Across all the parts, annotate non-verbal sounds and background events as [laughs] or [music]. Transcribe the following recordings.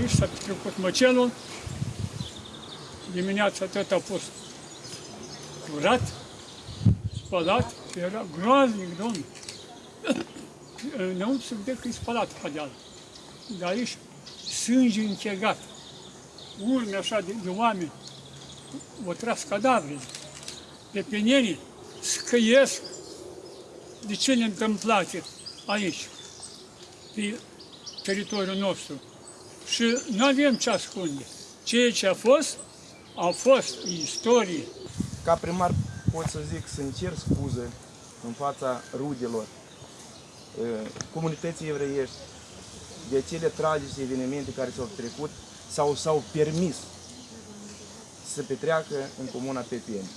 aici s-a trecut măcelul, dimineața tot a fost curat, spălat, și era groaznic, domnule. Înăuntru se vedea că e spălat padeal. Dar aici sânge închegat, urme așa de, de oameni, o tras cadavre, pepenenii scăiesc de ce ne întâmplate aici, pe teritoriul nostru. Și nu avem ce ascunde. Ceea ce a fost, a fost istorie. Ca primar pot să zic să cer scuze în fața rudelor uh, comunității evreiești de acele tragice evenimente care s-au trecut sau s-au permis să petreacă în comuna Pepeni.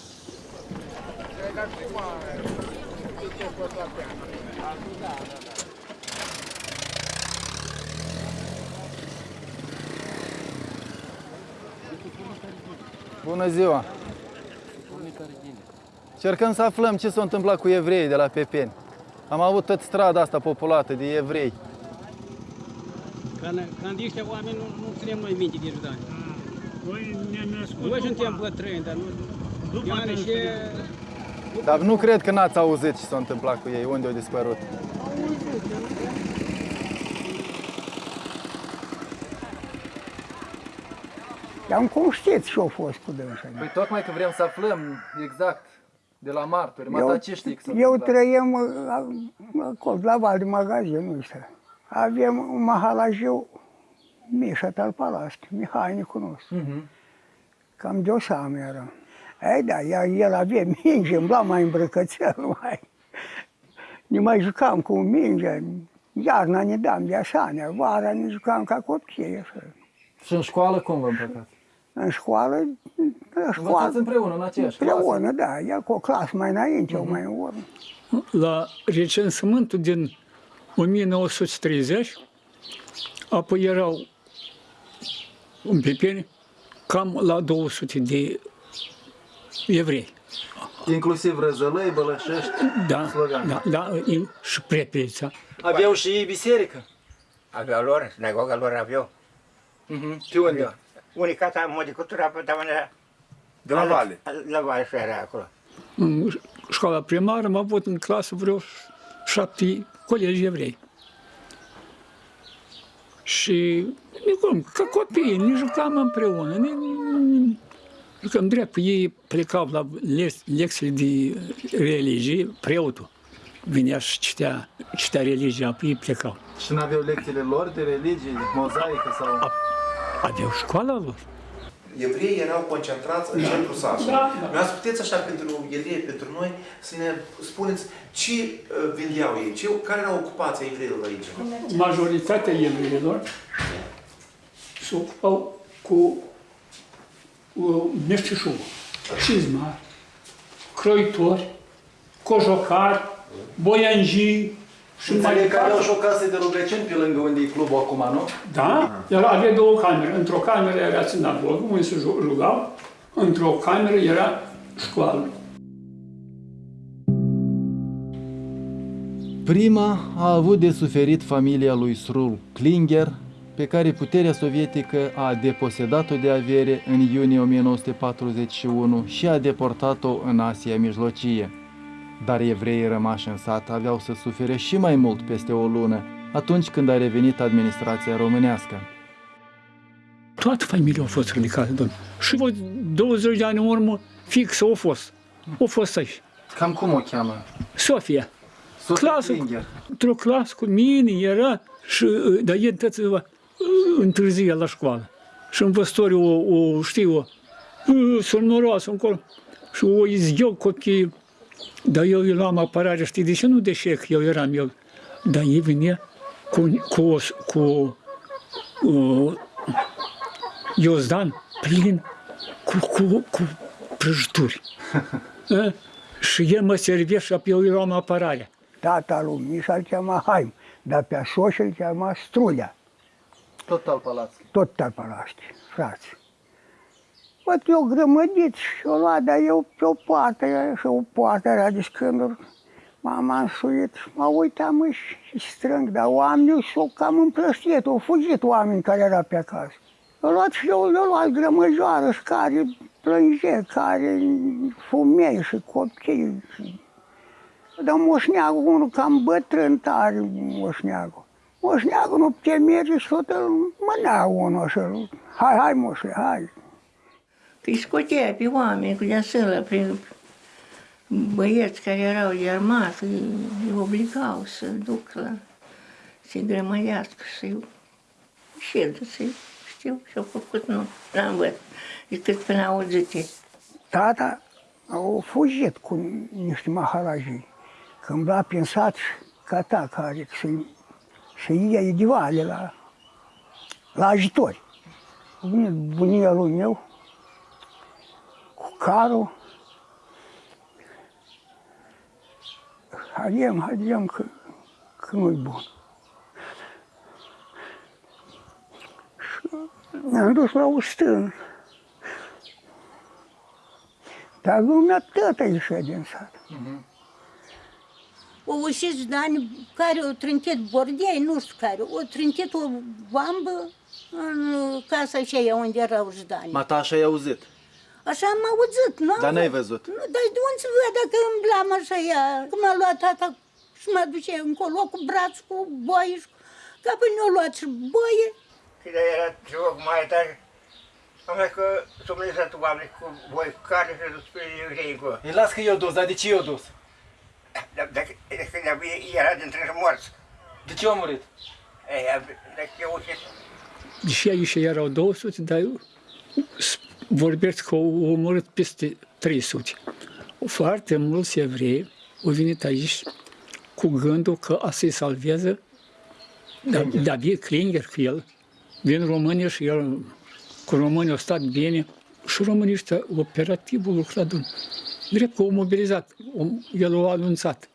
Bună ziua! Cercăm să aflăm ce s-a întâmplat cu evreii de la Pepeni. Am avut tot strada asta populată de evrei. Când, când ăștia oameni nu, nu ținem noi minte de Judani. Noi ne născut Noi suntem bătrâni, dar nu... după Eu ani și... Dar nu cred că n-ați auzit ce s-a întâmplat cu ei, unde au dispărut. Dar cum știți ce-a fost cu dânsa? Păi tocmai că vrem să aflăm exact de la martori, Eu, mataciștii că s-a eu întâmplat. trăiem uh, acolo, la val de magazinul ăsta. Avem un mahalajiu, Mișa Talpalaschi, mehanicul nostru. Mhm. Cam de o seamă era. Ei, da, el, el avea minge, îmbla mai îmbrăcățel, mai. Ne mai jucam cu minge, iarna ne dam de asemenea, vara ne jucam ca copii, așa. Și în școală cum vă împăcați? În școală, în Învățați școală, împreună, în aceeași clasă? împreună, da, el cu o clasă mai înainte, uh-huh. mai în urmă. la recensământul din 1930, apoi erau în Pepeni cam la 200 de evrei. Inclusiv răzălăi, bălășești, Da, slogani. da, da, in- și prepeța. Aveau și ei biserică? Aveau lor, sinagoga lor aveau. Mhm. Și unde? Unii casa modicultura pe tavanea. De la Vale. La Vale și era acolo. În școala primară am avut în clasă vreo șapte colegi evrei. Și cum, ca copii, ne jucam împreună, ne, ne jucam drept. Ei plecau la le- lecțiile de religie, preotul venea și citea, citea religia, apoi ei plecau. Și n-aveau lecțiile lor de religie, de mozaică sau... Aveau școala lor. evreii erau concentrați în centrul satului. Da, da. puteți așa pentru evrei, pentru noi, să ne spuneți ce uh, vindeau ei, ce, care era ocupația evreilor aici? Majoritatea evreilor se ocupau cu uh, meșteșugul, cizmari, croitori, cojocari, boianjii și mai Înțeleg că aveau departe. și o casă de rugăciuni pe lângă unde e clubul acum, nu? Da, era, avea două camere. Într-o cameră era sinagogă, unde se ju- rugau, într-o cameră era școală. Prima a avut de suferit familia lui Srul Klinger, pe care puterea sovietică a deposedat-o de avere în iunie 1941 și a deportat-o în Asia Mijlocie. Dar evreii rămași în sat aveau să sufere și mai mult peste o lună, atunci când a revenit administrația românească. Toată familia a fost ridicată, domnule. Și voi 20 de ani în urmă, fix au fost. Au fost aici. Cam cum o cheamă? Sofia. Sofia Clasă, Klinger. într-o clasă cu mine era și, uh, dar el tot uh, întârzia la școală. Și învățătorii o, o știu, uh, sunt noroasă încolo. Și o izgheau copiii. Dar eu îi luam apărare, știi de ce nu de șec, eu eram eu. Dar ei venea cu, cu, o- cu uh, Iozdan plin cu, cu, cu prăjituri. A? [laughs] și el mă servea și apoi eu îi luam apărarea. Tata lui Mișa îl chema Haim, dar pe soț îl chema Strulea, Tot al palațului. tot Tarpalaști, frați. Văd eu grămădit și o lua, dar eu pe o poartă, era și o poartă era de scânduri, M-am însuit, mă uitam și strâng, dar oamenii s-au cam împrăstiet, au fugit oameni care erau pe acasă. Eu luat și eu, eu luat grămăjoară și care plânge, care fumei și copii. Și... Dar moșneagul, unul cam bătrân tare, moșneagul. Moșneagul nu putea merge și tot îl mânea unul și îl- hai, hai moșe, hai. Îi scotea pe oameni cu deasălă, prin băieți care erau de armată, îi îi obligau să duc la, să-i grămăiască, să-i ședă, să-i știu și-au făcut, nu, n-am văzut, decât până auzite. Tata au fugit cu niște maharajii. Când l-a prin sat ca ta care să-i să iei de vale la, la ajutori. A venit bunia lui meu cu carul. Haidem, haidem că, că nu-i bun. Și ne-am dus la o stână. Dar lumea tătă ieșea din sat. O ușit Dani care o trintit bordei, nu știu care, o trintit o bambă în casa aceea unde erau Jdani. Mata așa ai auzit. Așa am auzit, nu? Dar n-ai văzut. Nu, dar de unde să văd dacă îmblam așa ea? Cum a luat tata și mă duce încolo cu braț, cu boie și cu... Ca până o luat și boie. Când era joc mai tare, am zis că s-au mărit oameni cu voi cu care și dus pe evrei cu. Îi las că eu dus, dar de ce eu dus? Dar dacă când era dintre morți, De ce eu am murit? ei, dacă eu uite, Și aici erau 200, dar eu s- vorbesc că au omorât peste 300. Foarte mulți evrei au venit aici cu gândul că a să-i salveze Da- David Klinger, cu el. Vin românii și el, cu românii au stat bine și românii ăștia, operativul lucrat în drept că au mobilizat, o- el a anunțat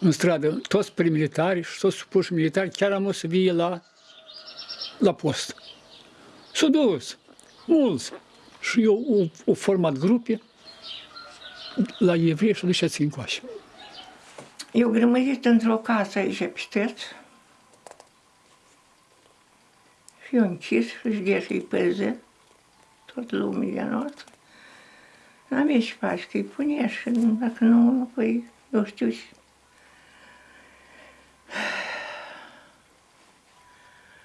în stradă toți premilitari și toți supuși militari, chiar am o să vie la, la post. S-au dus, mulți. Și eu au, au format grupe la evrei și duceți încoace. Eu grămădit într-o casă aici pe steț. Și eu închis și de și-i păză tot lumea de noastră. N-avea și faci, că îi punea și dacă nu, păi, eu știu și...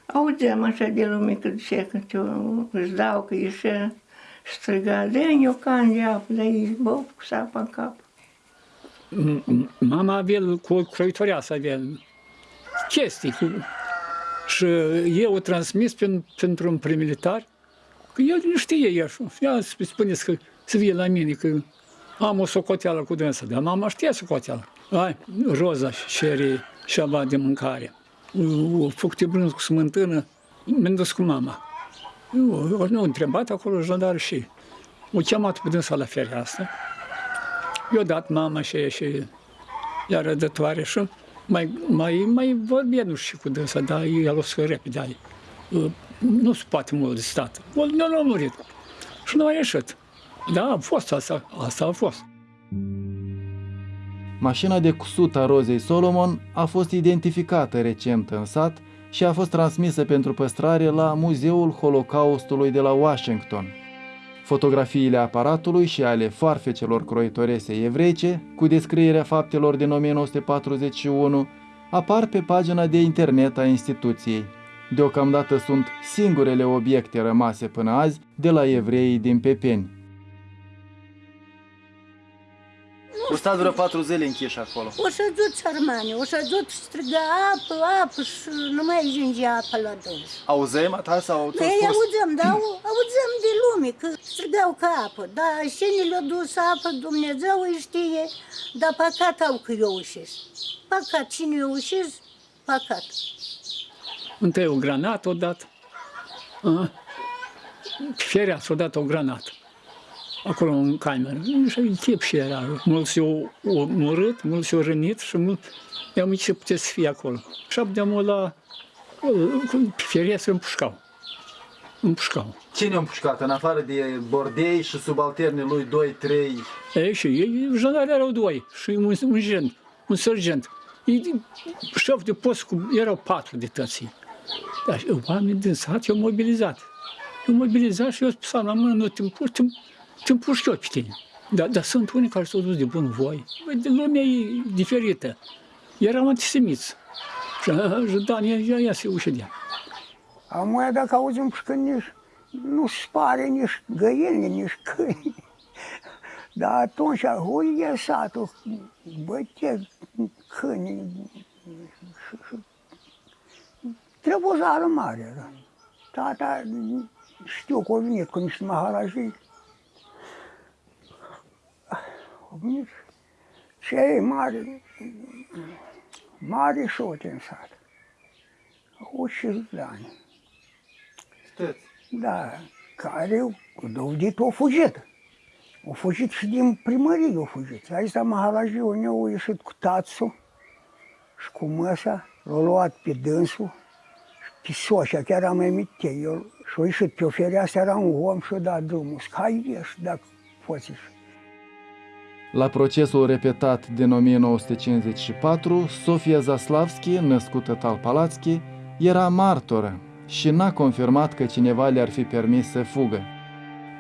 Auzeam așa de lume că zicea că eu îți dau că ieșea și striga, dă-mi o can de apă, dar ei bă, cu sapa în cap. M- m- Mama avea cu o croitoreasă, avea chestii. Cu... Și eu o transmis pen, pentru un premilitar, că el nu știe el. Ea spuneți că să vie la mine, că am o socoteală cu dânsa, dar mama știa socoteală. Ai, roza și cere ceva de mâncare. O făcut de brânz cu smântână, mi-am dus cu mama. Eu, eu nu întrebat acolo jandar și o chemat pe dânsa la fereastră. Eu dat mama și și la rădătoare și mai, mai, mai vorbea, nu știu cu dânsa, dar el o să repede. ai. Uh, Nu se poate mult de stat. O, nu l-a murit. Și nu a ieșit. Da, a fost asta, asta a fost. Mașina de cusut a Rozei Solomon a fost identificată recent în sat și a fost transmisă pentru păstrare la Muzeul Holocaustului de la Washington. Fotografiile aparatului și ale farfecelor croitorese evreice, cu descrierea faptelor din 1941, apar pe pagina de internet a instituției. Deocamdată sunt singurele obiecte rămase până azi de la evreii din Pepeni. O stat vreo patru zile închiși acolo. O să duc țărmani, o să duc striga apă, apă și nu mai ajunge apă la dâns. Auzem ta sau ți-au Ei spus? auzăm, dar au- auzăm de lume că strigau ca apă. Dar cine le-a dus apă, Dumnezeu îi știe, dar păcat au că eu ușesc. Păcat, cine eu ușesc, păcat. Întâi o granată odată. A? Ferea s-a dat o granată. Acolo în cameră. Și în chip și era. Mulți au omorât, mulți au rănit și mulți i-am zis ce puteți să fie acolo. Și abdeam la feria să împușcau. Împușcau. Cine a împușcat? În afară de Bordei și subalternii lui 2-3 Ei, și ei, jandarii erau doi și un, un gen. un sergent. E șef de post, cu, erau patru de tății. Dar și oamenii din sat i-au mobilizat. I-au mobilizat și eu spus la mână, nu te împuși, te, te împuși eu pe tine. Dar, dar sunt unii care s-au dus de bun voi. Băi, de lumea e diferită. Eram antisemiți. Și și Dan, ia, ia, ia se uședea. Am dacă auzim și că nici nu spare nici găini, nici câini. Dar atunci, huie satul, băte câini. și- și- Trebuzară mare era. Tata, știu că a venit cu niște maharajii. A venit cei mari, mari șote în sat. Au 50 de ani. Știți? Da, care au dovedit au fugit. Au fugit și din primărie au fugit. Aici la Maharajiu ne au ieșit cu tațul și cu măsa, l-au luat pe dânsul și pe soșa, chiar am emite el. Și au ieșit pe o fereastră, era un om și a dat drumul. Zic, hai ieși dacă poți ieși. La procesul repetat din 1954, Sofia Zaslavski, născută Talpalatski, era martoră și n-a confirmat că cineva le-ar fi permis să fugă.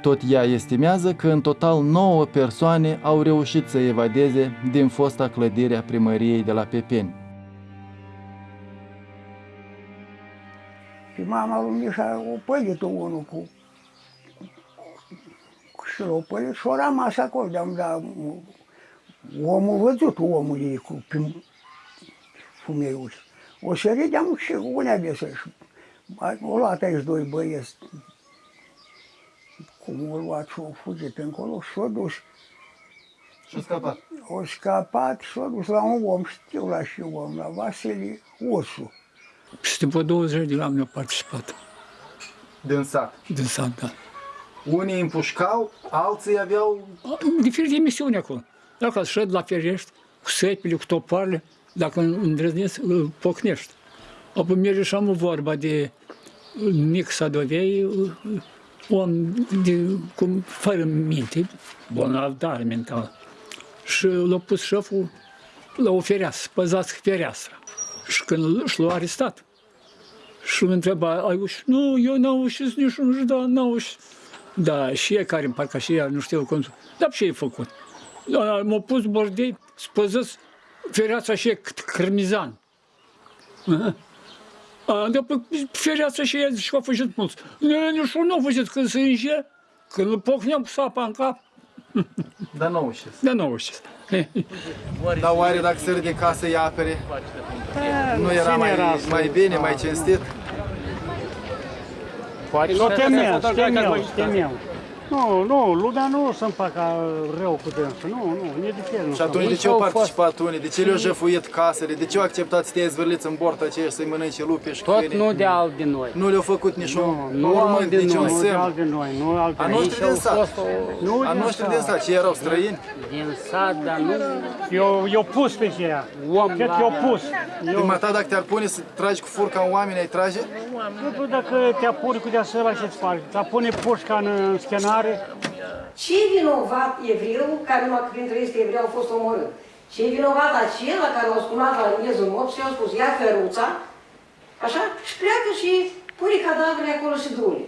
Tot ea estimează că în total 9 persoane au reușit să evadeze din fosta clădire a primăriei de la Pepeni. Și mama lui Mișa o pălit unul cu, cu și l-a pălit și a rămas acolo. De-am dat, omul văzut omul ei cu prin fumeiuși. O sărit de-am și unea de să și o luat aici doi băieți. Cum o luat și o fugit încolo și s-a dus. Și-a scăpat. O scapat și s-a dus la un om, știu la și om, la Vasile Ursu. Peste vreo 20 de oameni au participat Din sat. din sat, da. Unii împușcau, alții aveau... Diferite misiuni acolo. Dacă îți șed la ferești, cu săpile, cu toparele, dacă îndrăznești, îl pocnești. Apoi merge și am o vorba de mic sadovei, om de, cum, fără minte, bolnav, dar mental. Și l-a pus șeful la o fereastră, păzați fereastra. Și când și l-a arestat, și îl întreba, ai ușit? Nu, eu n-am ușit nici nu da, n-am ușit. Da, și ei care, parcă și ea, nu știu cum, dar ce ai făcut? Da, m-a pus bordei, spăzăs fereața și e cât cărmizan. Aha. A, după fereața și ea și a făcut mulți. Nu, nici nu a făcut când se înge, când îl pocneam cu sapa în cap, [laughs] Dar nu ușis. dar nu știu. Dar oare dacă sări de casă îi apere, nu era mai, mai bine, mai cinstit? pode Não, tem menos, tem menos, tem menos. Nu, nu, lumea nu se împaca rău cu dânsul, nu, nu, e diferit. Și atunci de ce au participat unii? De ce le-au jefuit casele? De ce au acceptat să te zvârliți în bord aceia și să-i mănânce lupi și Tot câini? nu de alt de noi. Nu le-au făcut niciun Nu urmânt, alt de niciun noi, nu de semn. alt de noi, nu alt de A noi. noștri din sat. Nu A din noștri din sat. sat, ce erau străini? Din sat, dar nu... Eu, eu pus pe aceea. Om Cred că eu pus. Eu, Prima ta dacă te-ar pune să tragi cu furca în oameni, ai trage? nu știu dacă te apuri cu deasupra ce-ți faci. Te pune pușca în, în scenare. Ce vinovat evreul, care numai printre este evreu au fost omorât? Ce vinovat acela care o spunat la miezul nopții și au spus, ia căruța, așa, și pleacă și pune cadavrele acolo și dule.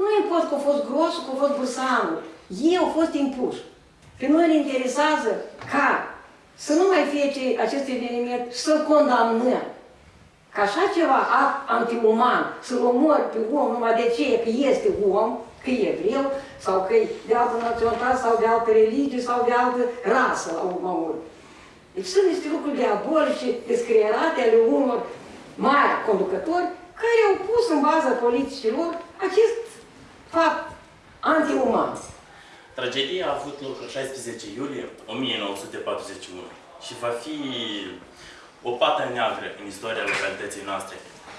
Nu importă că a fost gros, că a fost bursanul. Ei au fost impuși. Pe noi ne interesează ca să nu mai fie ce, acest eveniment și să-l condamnăm. Ca așa ceva act antiuman, să-l omori pe om numai de ce că este om, că e evreu, sau că e de altă naționalitate, sau de altă religie, sau de altă rasă, la urma urmei. Deci sunt niște lucruri diabolice, descrierate ale unor mari conducători care au pus în baza politicilor acest fapt antiuman. Tragedia a avut loc în 16 iulie 1941 și va fi o pată neagră în istoria localității noastre,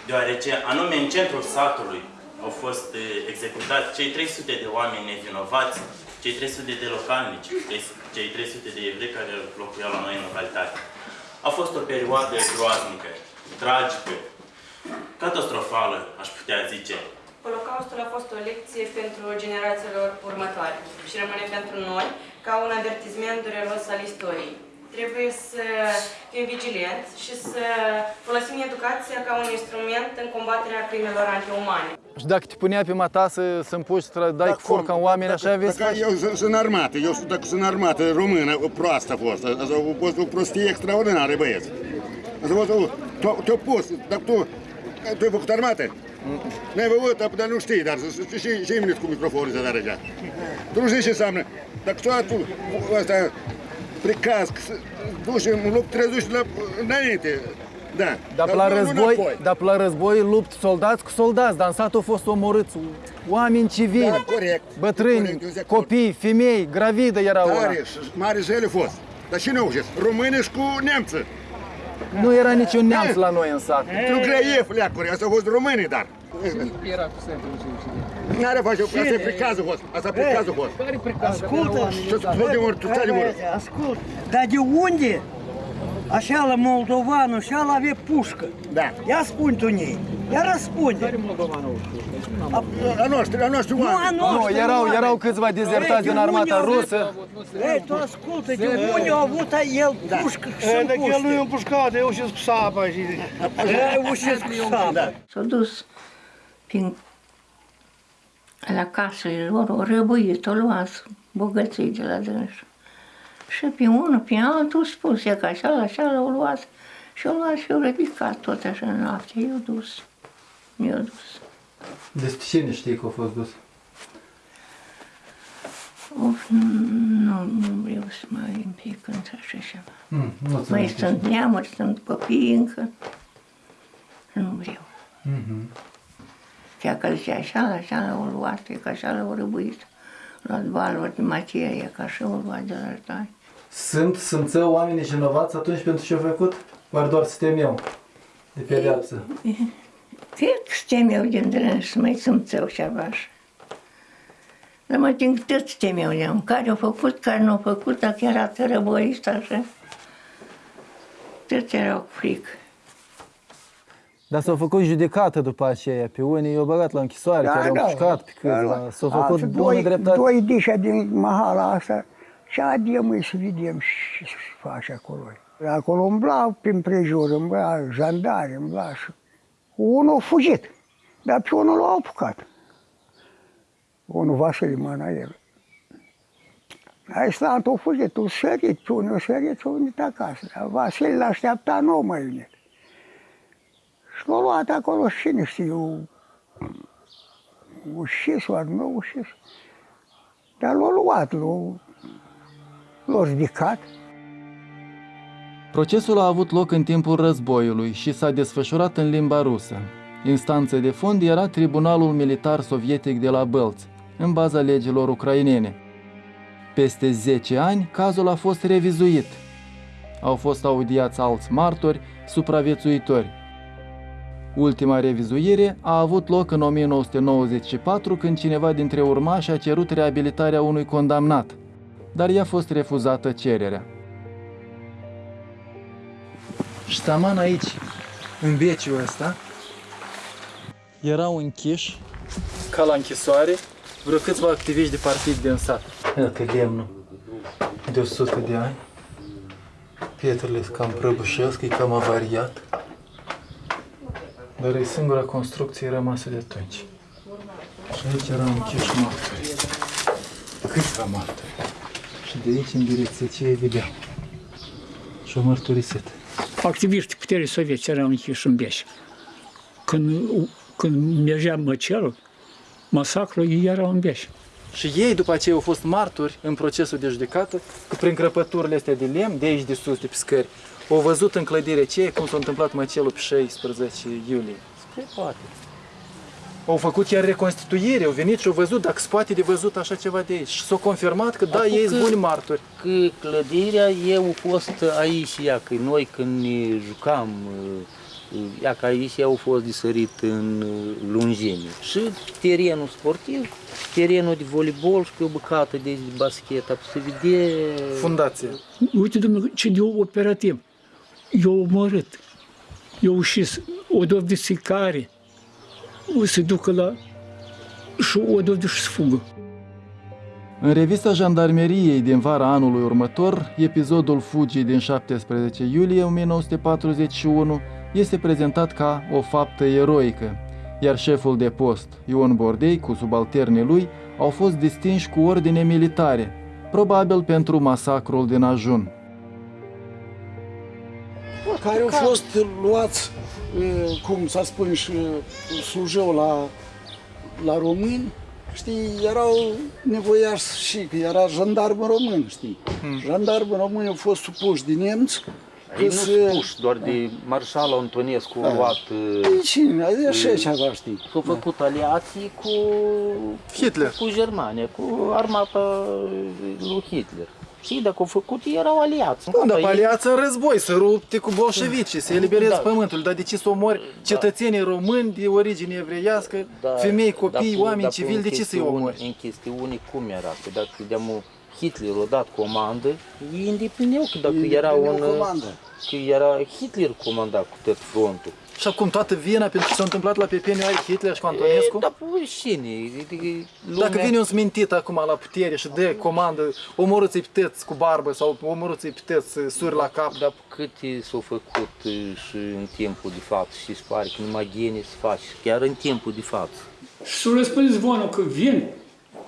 deoarece anume în centrul satului au fost eh, executați cei 300 de oameni nevinovați, cei 300 de localnici, cei 300 de evrei care locuiau la noi în localitate. A fost o perioadă groaznică, tragică, catastrofală, aș putea zice. Holocaustul a fost o lecție pentru generațiilor următoare și rămâne pentru noi ca un avertisment dureros al istoriei. Trebuie să fim vigilenți și să folosim educația ca un instrument în combaterea crimelor antiumane. Și dacă te punea pe mata să, să împuși, să dai cu furca în oameni, așa vezi? Dacă eu sunt- sunt armată, eu sunt- dacă sunt armată română, o proastă a fost. Asta a fost o prostie extraordinară, băieți. Asta a fost o... te- Te-a pus, dacă tu... Tu ai făcut armată? N-ai făcut, dar nu știi, dar și, și, și minut cu microfonul ăsta, dar așa. Tu nu știi ce înseamnă. Dacă tu, tu asta, pricaz, să duci în loc, trebuie să duci la, înainte. Da. Dar nu- la nu război, înapoi. dar la război lupt soldați cu soldați, dar în sat au fost omorâți oameni civili, Da, corect. bătrâni, Corect, eu zic acord. copii, femei, gravide erau ăla. Tare, și mare zele a fost. Dar cine au zis? Români și cu nemță. Nu era niciun neamț la noi în sat. Tu greie, fleacuri, asta au fost românii, dar. Era cu centru N-are face, asta e pricazul fost, asta e pricazul fost. Ascultă, Ce ți de mult, tu stai de mult. Ascult, dar de unde? Așa la moldovanul, așa la avea pușcă. Da. Ia spune tu nei. Ia răspunde. Care moldovanul? A noștri, a noștri Nu, a oameni. noștri. Nu, erau, oameni. erau câțiva dezertați Ei, din de armata unde au rusă. Ei, tu ascultă, de unde a avut el pușcă și să Dacă el nu e împușcat, eu și cu sapa și... Ei, ușesc cu sapa. S-au dus prin la casele lor, o răbuit, o luat bogății de la dânsul. Și pe unul, pe altul, spus, e că așa, așa l-au luat. Și au luat și au ridicat tot așa în noapte. I-au dus. Mi-au dus. Despre cine știi că a fost dus? Of, nu, nu vreau să mai implic în așa ceva. Mm, nu ți Mai sunt neamuri, sunt copii încă. Nu vreau. Mhm. Ceea că zicea așa, așa l-au luat, e că așa l-au răbuit. Luat valuri de materie, că așa au luat de la tare. Sunt, sunt oamenii vinovați atunci pentru ce au făcut? Oare doar să temeau de pedeapsă? Cred că suntem eu din drâns să mai simțeau ceva așa. Dar mă tin că toți temeau de care au făcut, care nu au făcut, dacă era tărăboist așa. Toți erau cu frică. Dar s-au făcut judecată după aceea, pe unii i-au băgat la închisoare, Da, chiar au da. pușcat pe câțiva, s-au făcut Alții bună doi, dreptate. Doi dișa din mahala asta și adiem îi să vedem ce se face acolo. Acolo umbla prin prejur, umbla jandari, umbla și unul a fugit, dar pe unul l-au apucat. Unul Vasile Manael. Aislant a fugit, tu sărit, pe unul a sărit și a venit acasă. Dar Vasile l-așteapta, nu a mai venit. Și l-a luat acolo și cine știu, ușis, oare nu ușis. Dar l-a luat, l-a, l-a ridicat. Procesul a avut loc în timpul războiului și s-a desfășurat în limba rusă. Instanță de fond era Tribunalul Militar Sovietic de la Bălți, în baza legilor ucrainene. Peste 10 ani, cazul a fost revizuit. Au fost audiați alți martori, supraviețuitori. Ultima revizuire a avut loc în 1994 când cineva dintre urmași a cerut reabilitarea unui condamnat, dar i-a fost refuzată cererea. Și ștaman aici, în beciul ăsta, erau închiși, ca la închisoare, vreo câțiva activiști de partid din sat. Iată lemnul de 100 de ani. Pietrele sunt cam prăbușesc, e cam avariat. Dar e singura construcție rămasă de atunci. Și aici erau închiși martori. Câțiva martori. Și de aici, în direcția ce vedeam. Și o mărturisit. Activiștii puterii sovietice erau închiși în Beș. Când, când mergea măcelul, masacrul, ei erau în Beș. Și ei după aceea au fost martori în procesul de judecată, că prin crăpăturile astea de lemn, de aici de sus, de pe scări, au văzut în clădirea aceea cum s-a întâmplat măcelul pe 16 iulie. Spre poate. Au făcut chiar reconstituire, au venit și au văzut dacă se poate de văzut așa ceva de aici. Și s-au confirmat că da, Acum ei că- sunt buni martori. Că clădirea eu a fost aici, ea, că noi când ne jucam, ea, că aici au fost de sărit în lungime. Și terenul sportiv, terenul de voleibol și pe o bucată de, de basket, se vede... Fundație. Uite, domnule, ce de operativ. Eu omorât. Eu ușis o dovadă secare. O să ducă la... și o dovadă și să fugă. În revista Jandarmeriei din vara anului următor, episodul Fugii din 17 iulie 1941 este prezentat ca o faptă eroică, iar șeful de post, Ion Bordei, cu subalternii lui, au fost distinși cu ordine militare, probabil pentru masacrul din Ajun. care au fost luați, uh, cum să spun, și uh, slujeau la, la români, știi, erau nevoiași și că era jandarmă român, știi. Hmm. Jandarmă români au fost supuși de nemți, Ei nu spuși, doar de marșalul Antonescu Da. a luat... Păi cine? Așa ceva, știi. S-au făcut aliații cu... Hitler. Cu Germania, cu armata lui Hitler. Și dacă au făcut, ei erau aliați. Nu, dar Ei- aliați în război, să rupte cu bolșevicii, să eliberezi Da. pământul. Dar de ce să omori cetățenii români de origine evreiască, femei, copii, dar oameni dar civili, în de ce să-i chestiuni- omori? În chestiuni cum era? Că dacă de Hitler a dat comandă, ei îndeplineau că dacă Ei era un... îndeplineau comandă. Că era Hitler comanda cu tot frontul. Și acum toată vina pentru ce s-a întâmplat la Pepeniu are Hitler și cu Antonescu? Da, păi cine? Adică Dacă vine un smintit acum la putere și dă comandă, omorâți-i pteți cu barbă sau omorâți-i pteți suri la cap. Dar câte s-au făcut uh, și în timpul de față și se pare că numai gene se face, chiar în timpul de față. Și s-a răspândit zvonul că vin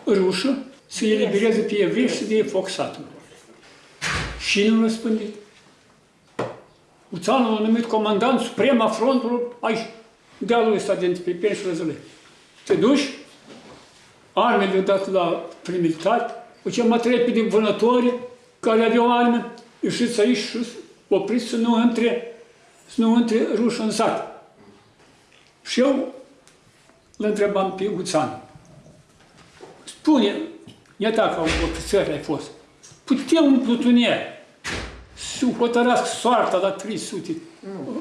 rușă să elibereze pe evrei și să dea foc satul. Și nu răspândit. Uțanul a numit comandant suprem a frontului aici, dealul ăsta dintre Pepeni și Răzălei. Te duci, armele le-au dat la primilitari, o chemat repede vânători care aveau arme, ieșiți aici și opriți să nu intre, să nu intre ruși în sat. Și eu îl întrebam pe Uțan. Spune, iată ca un ofițer ai fost, putem un plutonier să hotărască soarta la 300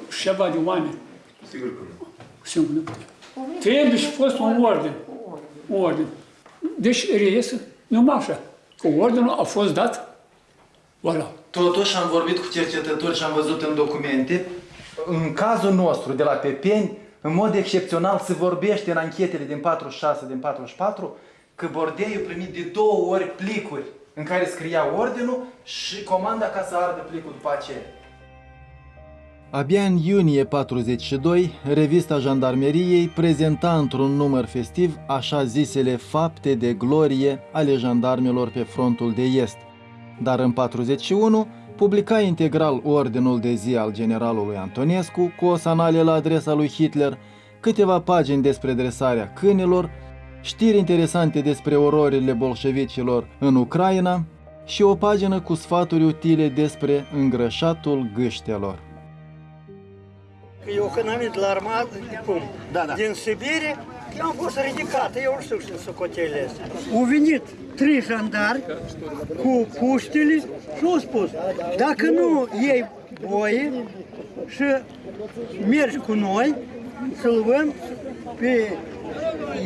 și ceva de oameni? Sigur că nu. Sigur nu putem. Trebuie și fost un ordin. Un ordin. Deci reiese numai așa. Că ordinul a fost dat, voilà. Totuși am vorbit cu cercetători și am văzut în documente, în cazul nostru de la Pepeni, în mod excepțional se vorbește în anchetele din 46, din 44, că Bordei a primit de două ori plicuri în care scria ordinul și comanda ca să ardă plicul după aceea. Abia în iunie 42, revista Jandarmeriei prezenta într-un număr festiv așa zisele fapte de glorie ale jandarmelor pe frontul de est. Dar în 41 publica integral ordinul de zi al generalului Antonescu cu o sanale la adresa lui Hitler, câteva pagini despre dresarea câinilor, știri interesante despre ororile bolșevicilor în Ucraina și o pagină cu sfaturi utile despre îngrășatul gâștelor. Eu când am venit la armată, cum? Da, da. din Sibirie, eu am fost ridicat, eu nu știu ce socotele astea. Au venit trei jandari cu puștile și au spus, dacă nu iei voie și mergi cu noi, să-l luăm pe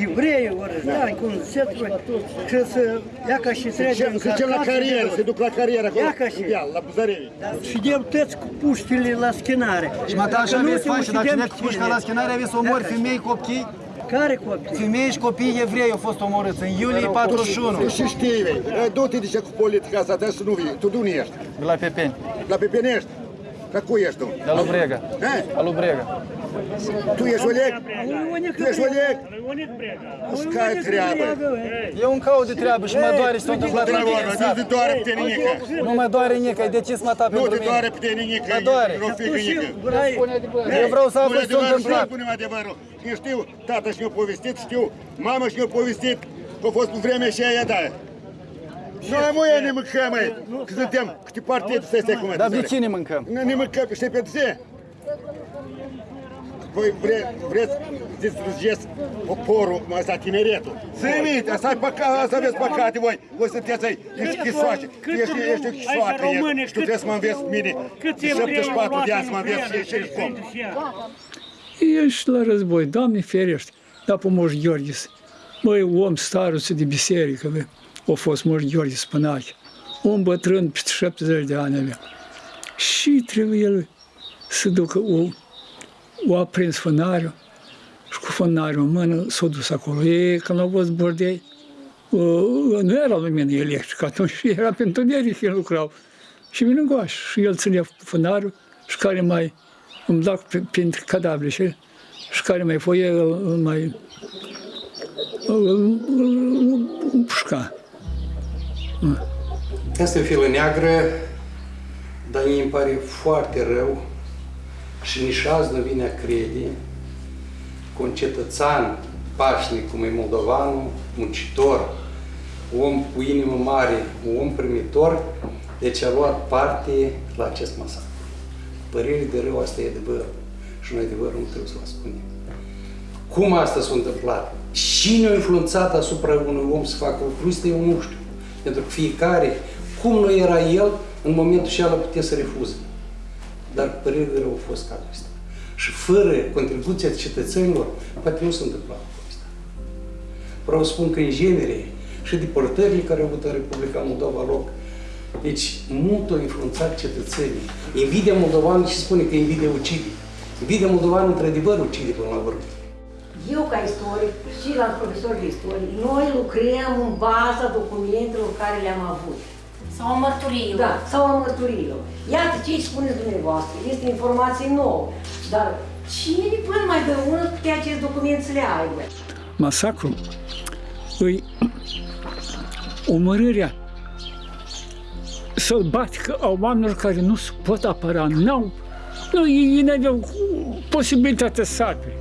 evrei, orăștani, cum se trebuie, și să ia ca și trece în Să ducem la carieră, să duc la carieră acolo, Ia ca și. în deal, la Buzărevi. Și deu tăți cu puștile la schinare. Și mă da așa Dacă nu aveți te faci și dacă ucidem ne cu pușca la schinare aveți să omori femei, copii. Care copii? Femei și copii evrei au fost omorâți în iulie 41. Tu și știi, vei. E, Du-te de ce cu politica asta, trebuie să nu vii. Tu de unde ești? De la Pepeni, La Pepeni ești? Ca cui ești tu? de la Lubrega. Eh? La Lubrega. Tu ești Oleg? Tu ești Oleg? Îți care treabă? Eu îmi caut de treabă și mă doare și s-a întâmplat la mine în Nu sat. te doare pe tine nică. Nu mă doare nică, de ce să mă ta Nu pentru te mine? doare pe tine nică. Mă doare. Nu fi nică. Eu vreau să aflu Spune ce s-a adevărul și întâmplat. noi punem adevărul. Eu știu, tata și-mi-a povestit, știu, mama și-mi-a povestit că a fost pe vremea și aia, da. Noi muie ne mâncăm, măi, că suntem câte partide să stai cum Dar de ce ne mâncăm? Nu ne mâncăm, știi pe ce? Voi vre, vreți să distrugeți poporul, mă, ăsta tineretul. Să imite, asta, e păcat, asta aveți păcate voi. Voi sunteți ai, ești chisoașe, tu ești, ești o chisoacă, ești. tu trebuie să mă înveți mine. De 74 de ani să mă înveți și și cum. Ești la război, Doamne ferește, dar pe Moș Gheorghis. Băi, om staruță de biserică, bă, a fost Moș Gheorghis Spănache. Om bătrân, peste 70 de ani avea. Și trebuie el să ducă o, o aprins fânariul și cu fânariul în mână s-a dus acolo. E, când au văzut bordei, uh, nu era lumină electrică, atunci [laughs] era pe întuneric el lucrau. Și vine încoace și el ținea fânarul și care mai îmi da pe- printre cadavre și, și care mai foie îl, îl mai îl, îl, îl, îl pușca. Asta e o filă neagră, dar mie îmi pare foarte rău și nici azi nu vine a crede că un cetățean pașnic cum e moldovanul, muncitor, om cu inimă mare, un om primitor, deci a luat parte la acest masacru. Părere de rău, asta e adevărul. Și noi adevărul nu trebuie să-l ascundem. Cum asta s-a întâmplat? Cine a influențat asupra unui om să facă lucrul ăsta, eu nu știu. Pentru că fiecare, cum nu era el, în momentul și ala putea să refuze. Dar părere de rău a fost cazul ăsta. Și fără contribuția cetățenilor, poate nu se întâmpla lucrul ăsta. Vreau să spun că în genere și deportările care au avut în Republica Moldova loc, deci mult au influențat cetățenii. Invidia moldovană și spune că invidia ucide. Invidia moldovană într-adevăr ucide până la urmă. Eu, ca istoric și la profesor de istorie, noi lucrăm în baza documentelor care le-am avut. Sau a mărturiilor. Da, sau a mărturiilor. Iată ce îi spuneți dumneavoastră, este informație nouă. Dar cine până mai de unul putea acest document să le aibă? Masacru îi omorârea sălbatică a oamenilor care nu se pot apăra, n-au, nu, ei nu aveau posibilitatea să apere.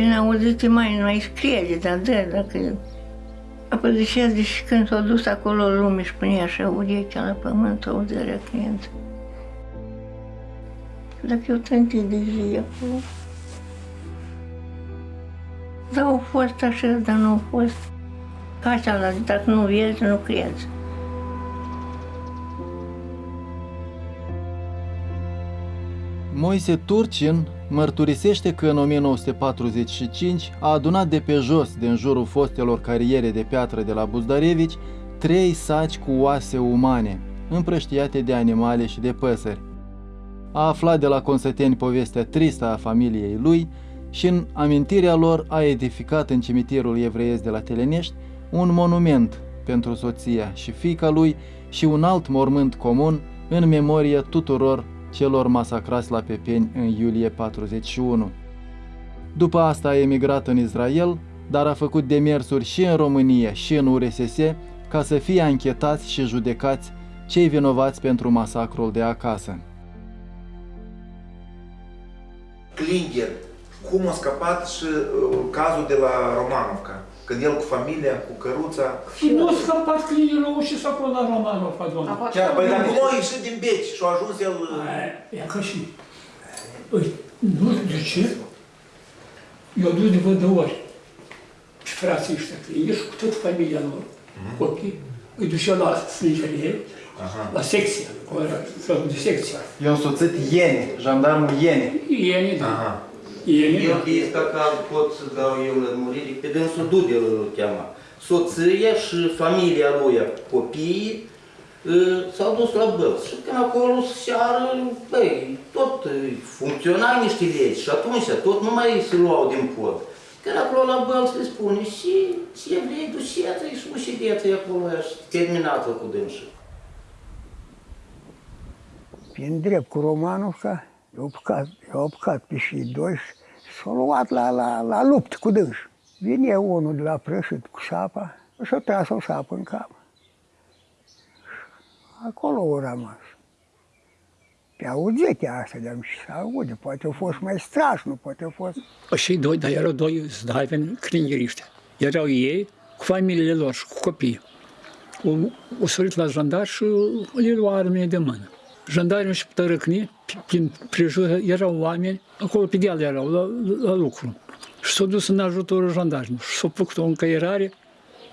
Prin auzite mai nu mai scrie, dar da, dacă... Apoi zicea, deci când s-a dus acolo lume și punea așa urechea la pământ, auzirea client. Dacă eu trântit de zi acolo. Dar au fost așa, dar nu au fost. Ca așa, la zi, dacă nu vezi, nu crezi. Moise Turcin mărturisește că în 1945 a adunat de pe jos, din jurul fostelor cariere de piatră de la Buzdarevici, trei saci cu oase umane, împrăștiate de animale și de păsări. A aflat de la consăteni povestea tristă a familiei lui și în amintirea lor a edificat în cimitirul evreiesc de la Telenești un monument pentru soția și fiica lui și un alt mormânt comun în memoria tuturor celor masacrați la Pepeni în iulie 41. După asta a emigrat în Israel, dar a făcut demersuri și în România și în URSS ca să fie anchetați și judecați cei vinovați pentru masacrul de acasă. Klinger, cum a scăpat și uh, cazul de la Romanovca, când el cu familia, cu căruța... Și nu a scăpat clientul și s-a la Romanov, doamne. Chiar, păi dar cum a ieșit din beci și a ajuns el... E ca și... Păi, nu știu de ce. Eu dus de văd de ori. Și frații ăștia clienți și cu tot familia lor, copii, îi duceau la sângerie, la secție, acolo era felul de secție. I-au soțit Iene, jandarmul Iene. Ieni, da. Ieni, Eu da. de stacal pot să dau eu lămuriri, pe dânsul Dudel îl cheama. Soția și familia lui, copiii, ă, s-au dus la bălți. Și când acolo seară, băi, tot ă, funcționa niște legi și atunci tot nu mai se luau din pod. Când acolo la bălți le spune și ce vrei, duceți și ușideți acolo și terminată cu dânsul. Prin drept cu Romanovca, i-au apucat, i-au apucat pe și doi și s-au luat la, la, la lupt cu dâns. Vine unul de la prășit cu sapa și a tras o sapă în cap. Acolo au rămas. Pe auzite asta, dar și se aude, poate a fost mai strașnic, poate a fost... Și doi, dar erau doi zdaveni clingeriști. Erau ei cu familiile lor și cu copii. O, o sărit la jandar și le lua armele de mână. Jandarii și tărăcni, prin prejur erau oameni, acolo pe deal erau, la, la lucru. Și s-au dus în ajutorul jandarilor. Și s-au făcut o încăierare,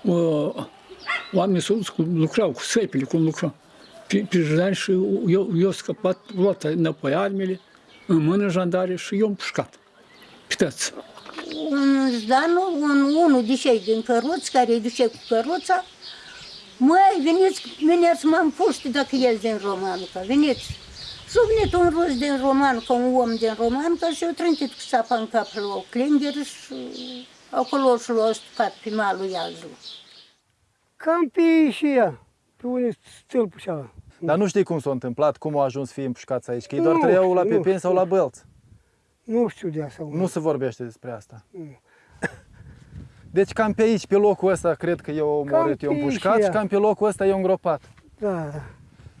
o, oamenii s-au dus, cu- lucrau cu săpile, cum lucrau. Pe, pe jandari și eu, eu scăpat, luat înapoi armele, în mână jandare și eu am pușcat. Pitați. un zdanu, un, unul de cei din căruț, care îi duce cu căruța, măi, veniți, veniți, m-am puști dacă el din Romanuca, veniți. Și a venit un rus din roman, ca un om din roman, că și-a trântit cu sapa în cap lui Klinger și acolo și l-a stupat pe malul Iazul. Cam pe și ea, pe unde stâlpul și ala. Dar nu știi cum s-a întâmplat, cum au ajuns să fie împușcați aici, că ei doar Nu trăiau la știu, nu Pepeni sau la știu. Bălți. Nu știu de asta. Nu se vorbește despre asta. Nu. Deci cam pe aici, pe locul ăsta, cred că eu omorât, pe eu aici, împușcat ia. și cam pe locul ăsta eu îngropat. Da, da.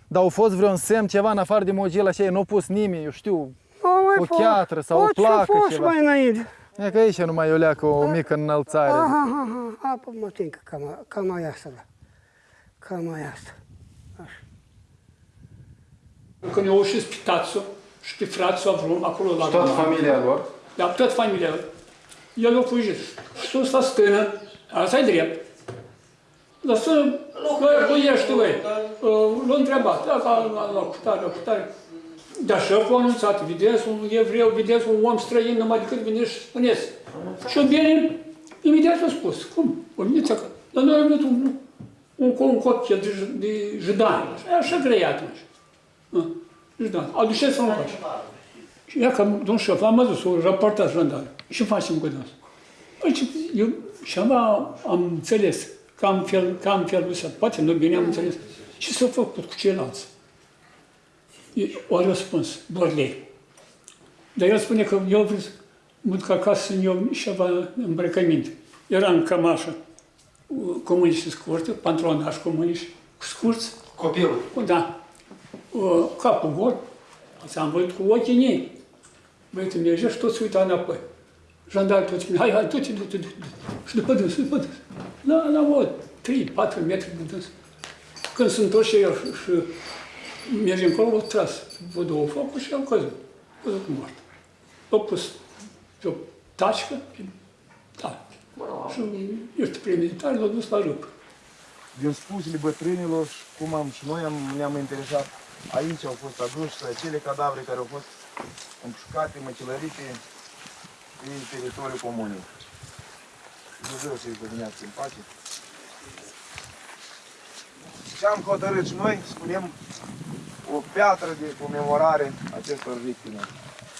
Dar au fost vreun semn, ceva în afară de mogilă așa, nu a pus nimeni, eu știu, Au mai o fost- cheatră sau o Orice placă, fost ceva. mai înainte. E că aici numai o leacă, o mică înălțare. Aha, aha, aha, apă mă tincă, cam, cam mai asta, da. Cam mai asta. Când au ieșit pe tațul și pe frațul Avrum, acolo la Și toată Roman. familia lor? Da, tot familia lor. El a fugit. Și sus la stână, asta e drept. La stână, băi, băiește, băi. L-a întrebat, da, ca la, la cutare, la cutare. Dar șeful a anunțat, vedeți un evreu, vedeți un om străin, numai decât veniți și spuneți. Și bine, imediat a spus, cum? Veniți acasă. Dar noi am venit un, un, un copil de, de judani, așa grei atunci. Ah, Judani, aduceți-l în coace. Și ia că, domnul șef, am adus o raportat jandarm. Ce facem cu dânsul? Păi, ce- eu și am, am înțeles că am, fel, că am felul ăsta. Poate nu bine am înțeles. Ce s-a făcut cu ceilalți? O răspuns, Borlei. Dar el spune că eu vreau să mă duc acasă să eu ceva îmbrăcăminte. Era în cămașă comuniști scurte, pantronaș comuniști scurți. Copilul? Da. Uh, Capul gol. Am văzut cu ochii în ei. Băietul mergea și tot se uita înapoi. Jandarul tot spune, hai, hai, du-te, du-te, du-te. Și după dâns, după dâns. La, la o 3-4 metri de dâns. Când sunt toți și eu și, și merge încolo, o tras vă două focuri și am căzut. Căzut mort. L-au pus pe o tașcă, pe, da. Și ești premilitar, l-au dus la râpă. din spusele bătrânilor și cum am și noi am, ne-am interesat, aici au fost aduși acele cadavre care au fost împușcate, măcelărite pe teritoriul comunei. Dumnezeu să-i dădăneați în pace. Ce am hotărât și noi, spunem, o piatră de comemorare acestor victime.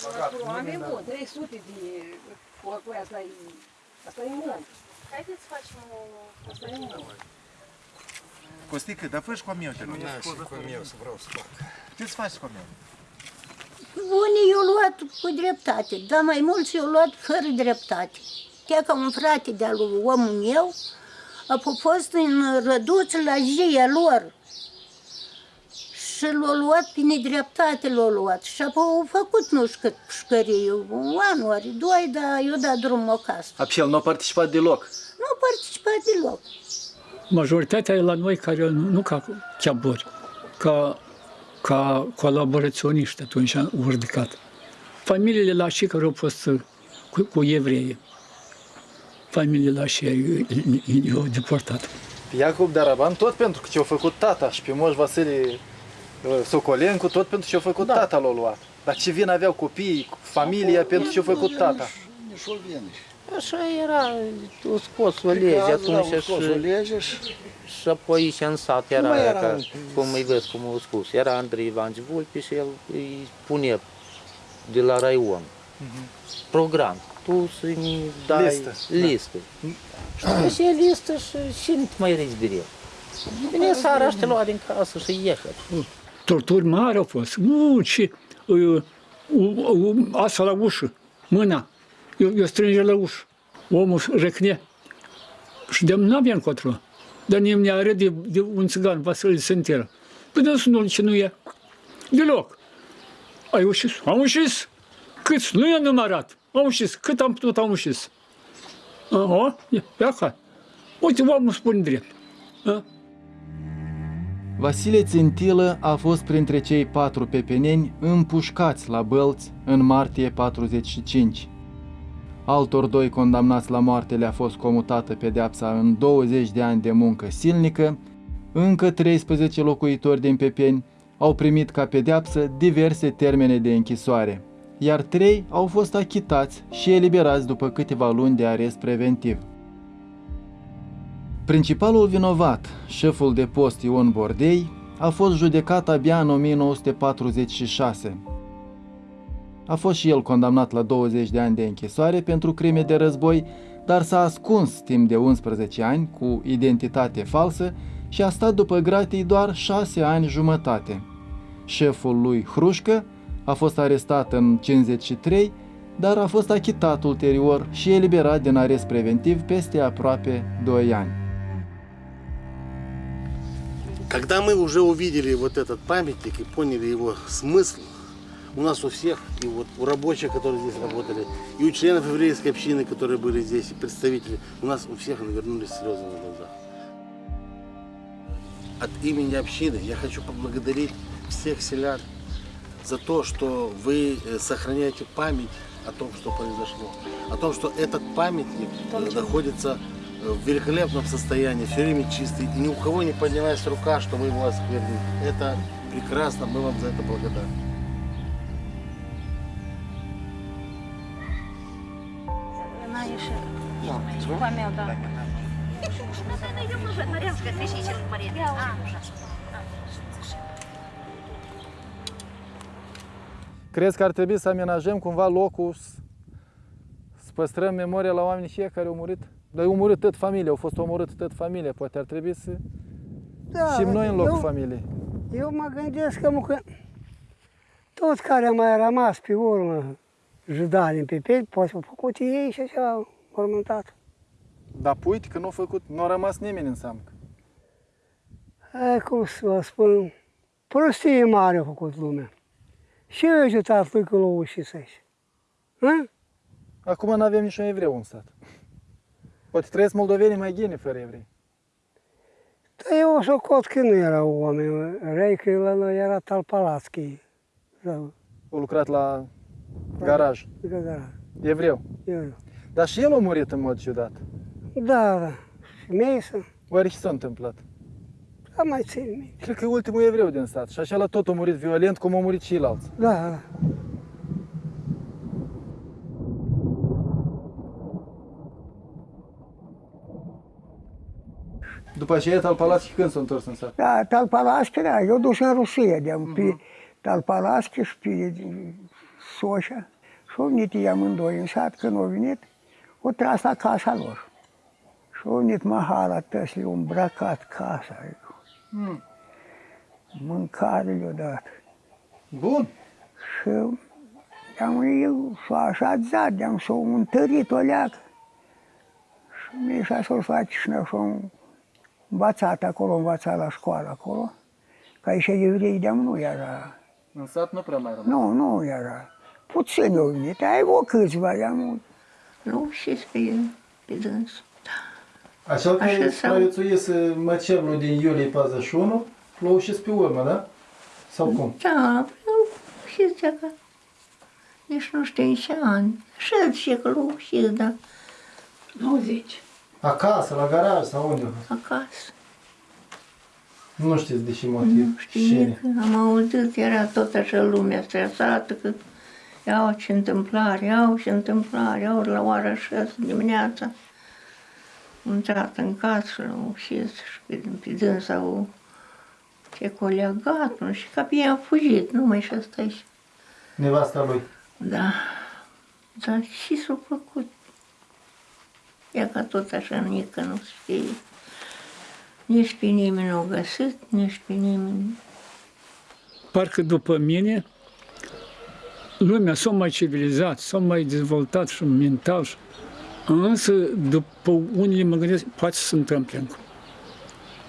Băgat Oameni buni, 300 de corpuri, asta e, asta e mult. Haideți să facem o... Asta e mult. Costică, dar fă și cu a meu, te rog. Da, și cu a meu să vreau să fac. Ce să faci cu a meu? Unii i-au luat cu dreptate, dar mai mulți i-au luat fără dreptate. Chiar ca un frate de-al lui omul meu, a fost în răduț la jia lor. Și l-a luat pe nedreptate, l-a luat. Și apoi au făcut nu știu cât pușcărie, un an, ori doi, dar eu dat drumul acasă. A, și el nu a participat deloc. Nu a participat deloc. Majoritatea e la noi care nu, nu ca chiabori, ca, ca colaboraționiști atunci au ridicat. Familiile la și care au fost uh, cu, cu evrei, familiile la și i-au deportat. Pe Iacob Daraban tot pentru că ce-a făcut tata și pe Moș Vasile uh, Socolencu tot pentru ce-a făcut da. tata l-a luat. Dar ce vin aveau copiii, familia pentru ce-a făcut tata. Așa era, o scos o lege atunci scos o și, lege și și apoi aici în sat era, mai era ca, un- cum îi vezi, cum au spus, era Andrei Ivanci Vulpi și el îi pune de la Raion program. Tu să-mi dai Listă, da. listă. Și după ce e listă și și nu te mai rici de el. Vine seara și te lua din casă și ieși. Torturi mari au fost. Nu, ce... Uh, uh, uh, asta la ușă, mâna. Eu, eu strânge la ușă. Omul răcne. Și de nu aveam încotro. Dar ne ne are de, de un țigan, Vasile Senteră. Păi de nu ce nu e. Deloc. Ai ușis? Am ușis. Câți? Nu i-am numărat. Am ușis. Cât am putut, am ușis. Aha, e, pe acasă. Uite, omul spune drept. A? Vasile Țintilă a fost printre cei patru pepeneni împușcați la Bălți în martie 45. Altor doi condamnați la moarte le-a fost comutată pedeapsa în 20 de ani de muncă silnică, încă 13 locuitori din Pepeni au primit ca pedeapsă diverse termene de închisoare, iar trei au fost achitați și eliberați după câteva luni de arest preventiv. Principalul vinovat, șeful de post Ion Bordei, a fost judecat abia în 1946 A fost și el condamnat la 20 de ani de închisoare pentru crime de război, dar s-a ascuns timp de 11 ani cu identitate falsă și a stat după gratii doar 6 ani jumătate. Șeful lui Hrușcă a fost arestat în 53, dar a fost achitat ulterior și eliberat din arest preventiv peste aproape 2 ani. Когда мы уже увидели вот этот памятник и поняли его смысл, у нас у всех, и вот у рабочих, которые здесь работали, и у членов еврейской общины, которые были здесь, и представителей, у нас у всех навернулись слезы на глазах. От имени общины я хочу поблагодарить всех селян за то, что вы э, сохраняете память о том, что произошло. О том, что этот памятник э, находится э, в великолепном состоянии, все время чистый. И ни у кого не поднялась рука, чтобы его осквернить. Это прекрасно, мы вам за это благодарны. nu? Da. Crezi că ar trebui să amenajăm cumva locul, să păstrăm memoria la oamenii și care au murit? Dar au murit tot familia, au fost omorât tot familia, poate ar trebui să... Da, și noi în locul eu, familiei. Eu mă gândesc că mă, toți care au mai rămas pe urmă, judani pe pe, poți au făcut ei și așa au mormântat. Dar uite că nu a făcut, nu a rămas nimeni în samc. Hai, cum să vă spun, prostie mare a făcut lumea. Și eu ajutat lui că l-a ușit să-și. Acum nu avem niciun evreu în sat. Poate trăiesc moldovenii mai ghine fără evrei. Dar eu o socot că nu erau oameni răi, că el era Talpalatski. Da, A lucrat la garaj. la garaj. Evreu. Eu. Dar și el a murit în mod ciudat. Da, da. Și Mesa, Oare ce s-a întâmplat? da, mai țin minte. Cred că e ultimul evreu din sat. Și așa la tot a murit violent, cum au murit și alții. Da, da. După aceea, Talpalatski când s-a întors în sat? Da, Talpalatski, da, eu dus în Rusia, de pe Talpalatski și pe Soșa. Și au venit ei amândoi în sat, când au venit, au tras la casa lor. Și au venit mahala tăsli, au îmbrăcat casa. Mm. Mâncare le-au dat. Bun. Și am eu s-o așezat, de-am s-o întărit o leacă. Și Mișa să-l face și noi și-o învățat acolo, învățat la școală acolo. Ca și evrei de nu era. În sat nu prea mai rămas. Nu, nu era. Puțin au venit, ai o câțiva, i-am Nu, și pe, pe dânsul. Așa că Așa s-au- supraviețuiesc măcelul din iulie 41, l-au ușit pe urmă, da? Sau cum? Da, eu și zicea că nici nu știu în ce an. Și zice că l și da. 90. Acasă, la garaj sau unde? Acasă. Nu știți de ce motiv. Nu știu nimic. Am auzit, era tot așa lumea stresată că iau ce întâmplare, iau ce întâmplare, iau la ora 6 dimineața. Am intrat în casă, l-am ușit și pe, pe dânsa o ce colegat, nu știu, ca pe ea a fugit, numai și asta și Nevasta lui. Da. Dar și s-a făcut. Ea ca tot așa mică, nu știe. Nici pe nimeni nu a găsit, nici pe nimeni. Parcă după mine, lumea s-a mai civilizat, s-a mai dezvoltat și mental. și- Însă, după unii mă gândesc, poate să se întâmple încă.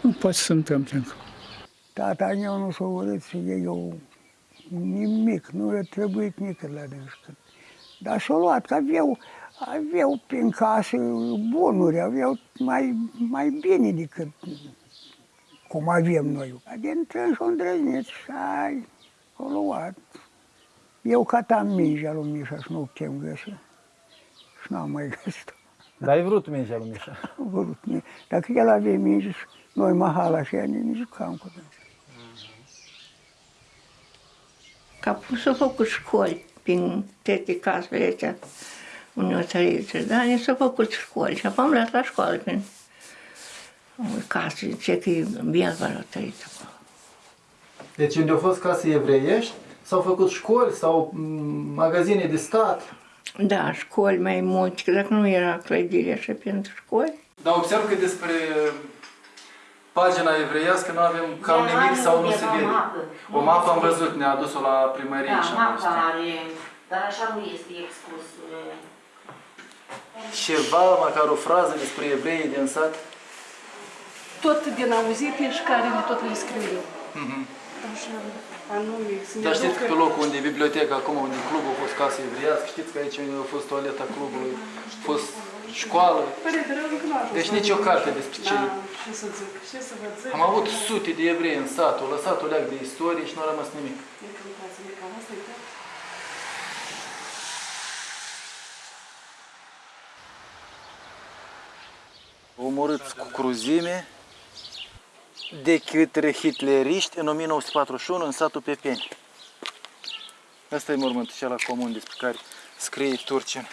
Nu poate să se întâmple încă. Tata meu nu s-a urât să iei eu nimic, nu i-a trebuit nici la dânsă. Dar s-a luat, că aveau, aveau prin casă bunuri, aveau mai, mai bine decât cum avem noi. Din trâns și-o îndrăznit și ai, o luat. Eu catam mingea lui Mișa și nu putem găsi. Și n-am mai găsit-o. Dar ai vrut mingea lui Mișa. Am vrut mie. Dacă el avea minge și noi mahala și ea ne jucam cu dânsa. Ca pus să făcut școli prin toate casele astea unde o țăriță, da? Ne s-au făcut școli și apoi am luat la școală prin o casă, zice că e Bielva la țăriță acolo. Deci unde au fost case evreiești, s-au făcut școli sau m, magazine de stat. Da, școli mai multe, că dacă nu era clădire așa pentru școli. Dar observ că despre pagina evreiască nu avem cam Ea nimic are sau nu undeva se vede. mapă. O mapă am văzut, ne-a adus-o la primărie Da, și am văzut. mapa are, dar așa nu este expus. uh, Ceva, măcar o frază despre evreii din sat? Tot din auzite și care le tot le scriu eu. Mhm. Așa, anume, să ne Dar știți că aducă- pe locul unde e biblioteca, acum unde e clubul, a fost casă evreiască, știți că aici unde a fost toaleta clubului, a fost școală. Părinte, rău încă nu a ajuns Deci la nici o noi. carte despre ce Da, ce să zic, ce să vă zic. Am avut sute de evrei în sat, au lăsat o leac de istorie și nu a rămas nimic. E căutați, e cam asta e tot. Omorâți cu cruzime de către hitleriști în 1941 în satul Pepeni. Asta e mormântul cel comun despre care scrie Turcin.